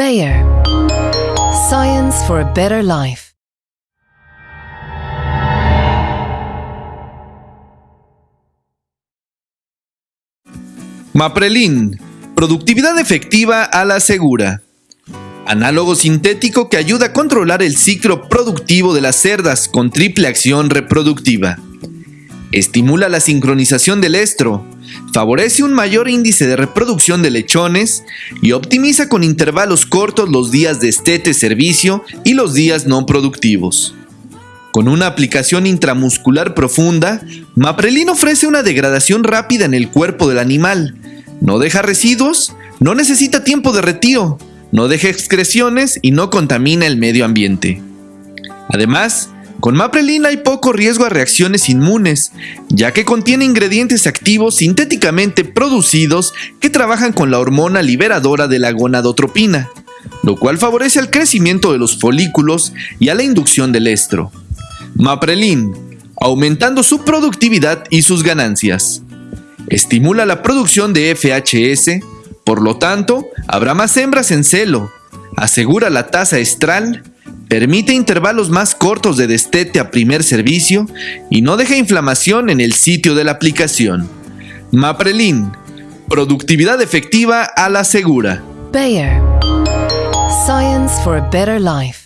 Bayer. Science for a better life. Maprelin. Productividad efectiva a la segura. Análogo sintético que ayuda a controlar el ciclo productivo de las cerdas con triple acción reproductiva. Estimula la sincronización del estro, favorece un mayor índice de reproducción de lechones y optimiza con intervalos cortos los días de estete servicio y los días no productivos. Con una aplicación intramuscular profunda, Maprelin ofrece una degradación rápida en el cuerpo del animal. No deja residuos, no necesita tiempo de retiro, no deja excreciones y no contamina el medio ambiente. Además, con Maprelin hay poco riesgo a reacciones inmunes, ya que contiene ingredientes activos sintéticamente producidos que trabajan con la hormona liberadora de la gonadotropina, lo cual favorece el crecimiento de los folículos y a la inducción del estro. Maprelin, aumentando su productividad y sus ganancias. Estimula la producción de FHS, por lo tanto, habrá más hembras en celo, asegura la tasa estral, permite intervalos más cortos de destete a primer servicio y no deja inflamación en el sitio de la aplicación. Maprelin, productividad efectiva a la segura. Bayer. Science for a better life.